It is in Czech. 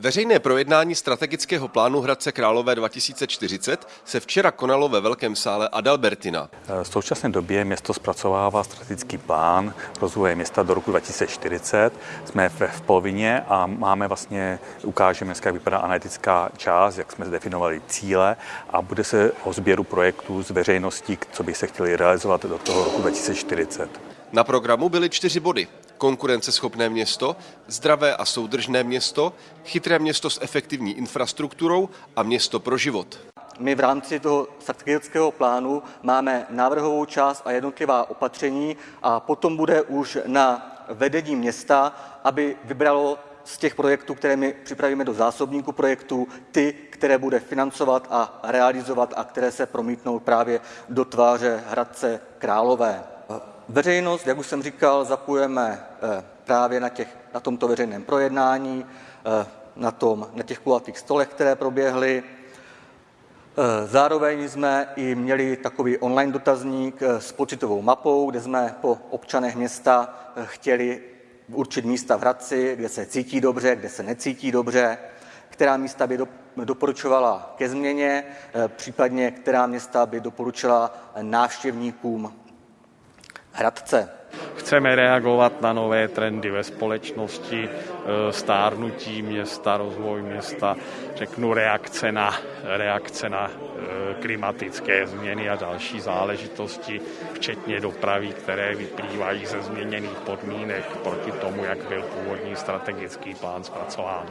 Veřejné projednání strategického plánu Hradce Králové 2040 se včera konalo ve Velkém sále Adalbertina. V současné době město zpracovává strategický plán rozvoje města do roku 2040. Jsme v polovině a máme vlastně, ukážeme dneska, jak vypadá analytická část, jak jsme zdefinovali cíle a bude se o sběru projektů z veřejností, co by se chtěli realizovat do toho roku 2040. Na programu byly čtyři body konkurenceschopné město, zdravé a soudržné město, chytré město s efektivní infrastrukturou a město pro život. My v rámci toho strategického plánu máme návrhovou část a jednotlivá opatření a potom bude už na vedení města, aby vybralo z těch projektů, které my připravíme do zásobníku projektů, ty, které bude financovat a realizovat a které se promítnou právě do tváře Hradce Králové. Veřejnost, jak už jsem říkal, zapojeme eh, právě na, těch, na tomto veřejném projednání, eh, na, tom, na těch kulatých stolech, které proběhly. Eh, zároveň jsme i měli takový online dotazník s pocitovou mapou, kde jsme po občanech města chtěli určit místa v Hradci, kde se cítí dobře, kde se necítí dobře, která místa by doporučovala ke změně, případně která města by doporučila návštěvníkům Hradce. Chceme reagovat na nové trendy ve společnosti, e, stárnutí města, rozvoj města, řeknu reakce na, reakce na e, klimatické změny a další záležitosti, včetně dopravy, které vyplývají ze změněných podmínek proti tomu, jak byl původní strategický plán zpracován.